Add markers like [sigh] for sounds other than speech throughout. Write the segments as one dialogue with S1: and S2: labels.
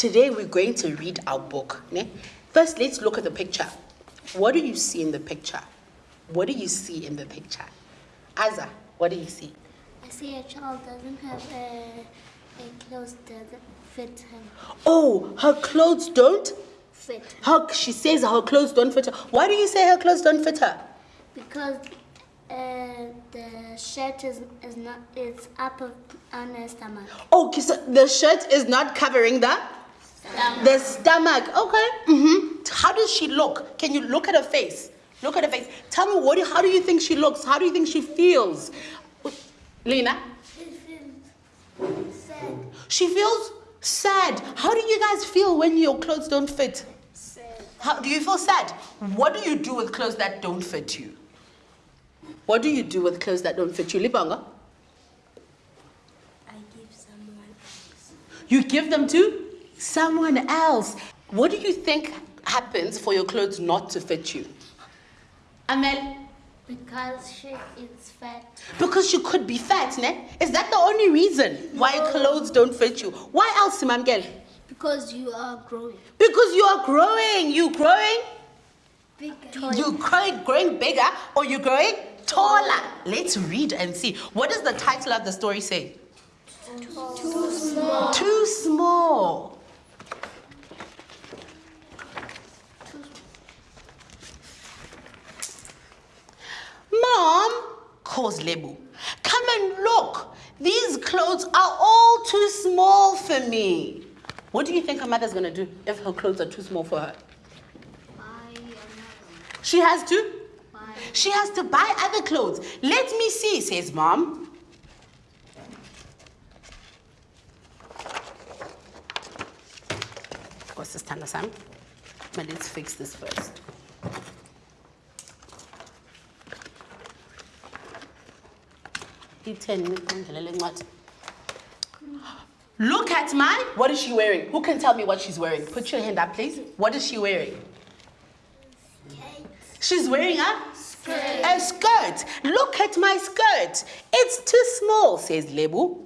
S1: today we're going to read our book. Ne? First, let's look at the picture. What do you see in the picture? What do you see in the picture? Aza, what do you see?
S2: I see a child doesn't have a, a clothes doesn't fit him.
S1: Oh, her clothes don't
S2: Fit
S1: Her, she says her clothes don't fit her. Why do you say her clothes don't fit her?
S2: because uh, the shirt is, is not it's up on her stomach.
S1: Oh, okay, so the shirt is not covering the the stomach. Okay. hmm How does she look? Can you look at her face? Look at her face. Tell me what? Do, how do you think she looks? How do you think she feels? Lena, She feels
S2: Sad.
S1: she feels sad. How do you guys feel when your clothes don't fit?
S2: Sad.
S1: How do you feel sad? What do you do with clothes that don't fit you? What do you do with clothes that don't fit you, Libanga?
S2: I give someone else.
S1: You give them to someone else. What do you think happens for your clothes not to fit you? Amel,
S2: Because she is fat.
S1: because you could be fat, ne? Is that the only reason why clothes don't fit you? Why else, Mamgel?
S2: Because you are growing.
S1: Because you are growing. You growing?
S2: Bigger.
S1: You growing, growing bigger or you growing taller? Let's read and see. What does the title of the story say?
S2: Too small.
S1: Too small. Mom, calls Lebu. Come and look. These clothes are all too small for me. What do you think her mother's gonna do if her clothes are too small for her? She has to.
S2: Buy.
S1: She has to buy other clothes. Let me see, says mom. What's this Sam? But let's fix this first. Iten, ngilele incwadi. Look at my. What is she wearing? Who can tell me what she's wearing? Put your hand up, please. What is she wearing? She's wearing a skirt. A skirt. Look at my skirt. It's too small, says Lebu.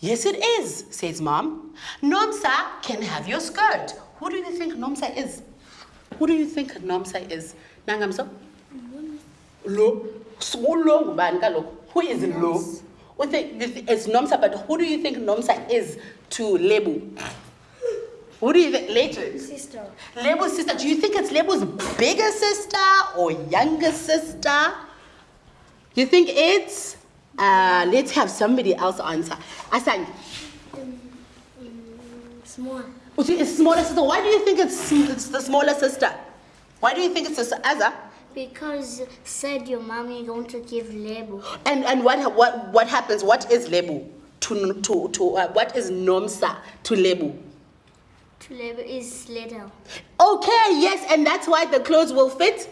S1: Yes, it is, says mom. Nomsa can have your skirt. Who do you think Nomsa is? Who do you think Nomsa is? Nangamso? Lo. So lo ngubani kaloku? Who is lo? You think- It's Nomsa, but who do you think Nomsa is to Lebu? Who do you think? Later.
S2: Sister.
S1: Lebu's sister, do you think it's Lebu's bigger sister or younger sister? You think it's? Uh, let's have somebody else answer. Asang,
S2: Small.
S1: which is smaller sister. Why do you think it's, it's the smaller sister? Why do you think it's the Aza?
S2: Because said your mommy going to give label.
S1: And and what what what happens? What is Lebu to to to uh, what is Nomsa to Lebu?
S2: To label is little.
S1: Okay, yes, and that's why the clothes will fit.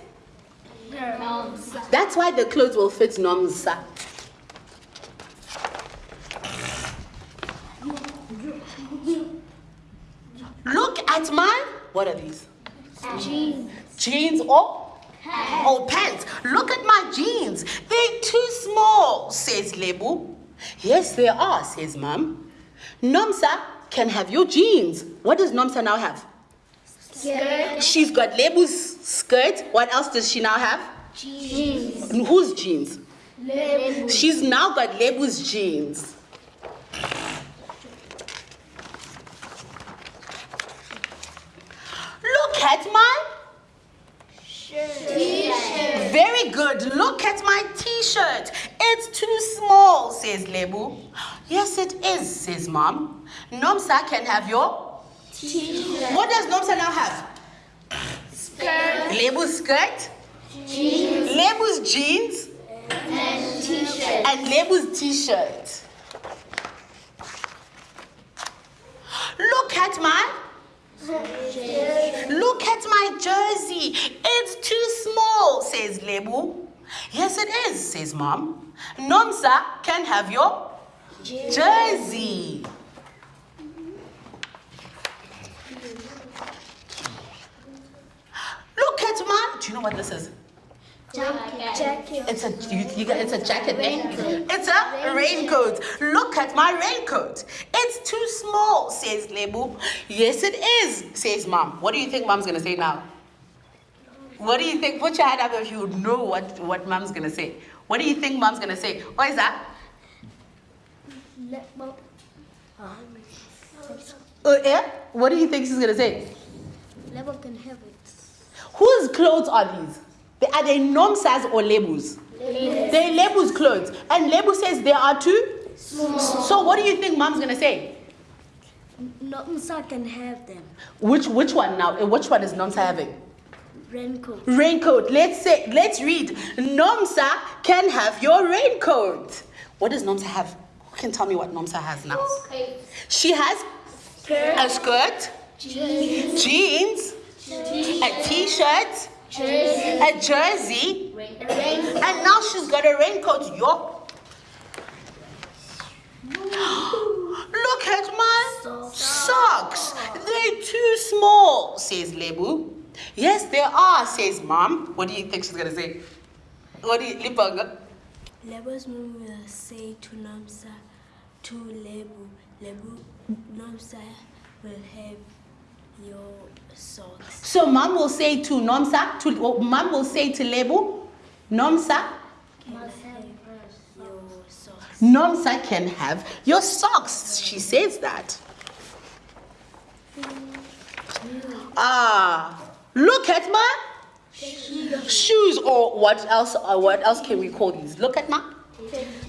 S2: No.
S1: That's why the clothes will fit Nomsa. Look at my what are these?
S2: Jeans.
S1: Jeans or or pants. Look at my jeans. They're too small, says Lebu. Yes, they are, says Mom. Nomsa can have your jeans. What does Nomsa now have?
S2: Skirt.
S1: She's got Lebu's skirt. What else does she now have?
S2: Jeans.
S1: Whose jeans?
S2: Label.
S1: She's now got Lebu's jeans. Look at my
S2: T-shirt.
S1: Very good. Look at my t-shirt. It's too small, says Lebu. Yes, it is, says Mom. Nomsa can have your.
S2: T-shirt.
S1: What does Nomsa now have?
S2: Skirt.
S1: Lebu's skirt,
S2: Jeans.
S1: Lebu's jeans,
S2: And T-shirt.
S1: and Lebu's t-shirt. Look at my. Look at my jersey. It's too small, says Lebu. Yes, it is, says Mom. Nomsa can have your jersey. Look at my. Do you know what this is?
S2: Jacket. Jacket.
S1: It's a you, you, got- it's a jacket. eh? It's a raincoat. Look at my raincoat. It's too small, says Lebu. Yes, it is, says Mom. What do you think Mom's gonna say now? What do you think? Put your hand up if you know what, what Mom's gonna say. What do you think Mom's gonna say? What is that? Uh, yeah? What do you think she's gonna say?
S2: Lebo can have it.
S1: Whose clothes are these? They, are they Nomsa's or Lebu's? They're Lebu's clothes. And Lebu says there are two. So what do you think Mom's gonna say?
S2: Nomsa can have them.
S1: Which which one now? Uh, Which one is Nomsa having?
S2: Raincoat.
S1: Raincoat. Let's say let's read. Nomsa can have your raincoat. What does Nomsa have? Who can tell me what Nomsa has now? She has a skirt, jeans, a t-shirt, a jersey, and now she's got a raincoat. Yo. [gasps] Look at my socks. They're too small, says Lebu. Yes, there are, says Mom. What do you think she's gonna say? What do you, Lipanga?
S3: Lebu's mom will say to Namsa, to Lebu, Lebu, Namsa will have your socks.
S1: So Mom will say to Nomsa, to well, Mom will say to Lebu, Nomsa,
S3: Can have your socks.
S1: Nomsa can have your socks. She says that. Ah, look at my shoes, or what else? Or what else can we call these? Look at my.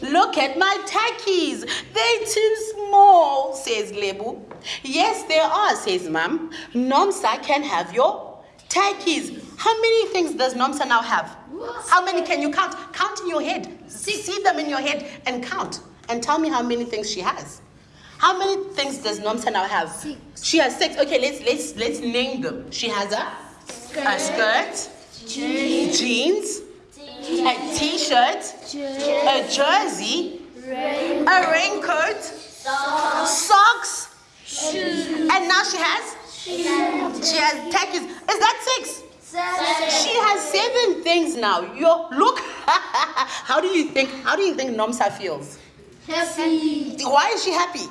S1: Look at my tackies. They're too small, says Lebu. Yes, they are, says Mom. Nomsa can have your tackies. How many things does Nomsa now have? How many can you count? Count in your head. See, see them in your head and count. And tell me how many things she has. How many things does Nomsa now have?
S2: Six.
S1: She has six. Okay, let's let's let's name them. She has a a skirt, jeans, a t-shirt, a jersey, a raincoat, socks, shoes, and now she has she has tackies. Is that six? She has seven things now. Yo, look. [laughs] how do you think? How do you think Nomsa feels?
S2: Happy.
S1: Why is she happy?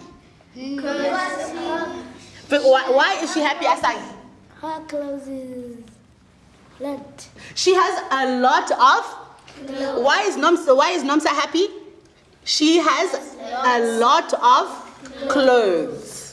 S1: Because. But why, why is she happy, Asai?
S2: Her clothes is let.
S1: She has a lot of. Why is Nomsa? Why is Nomsa happy? She has a lot of clothes.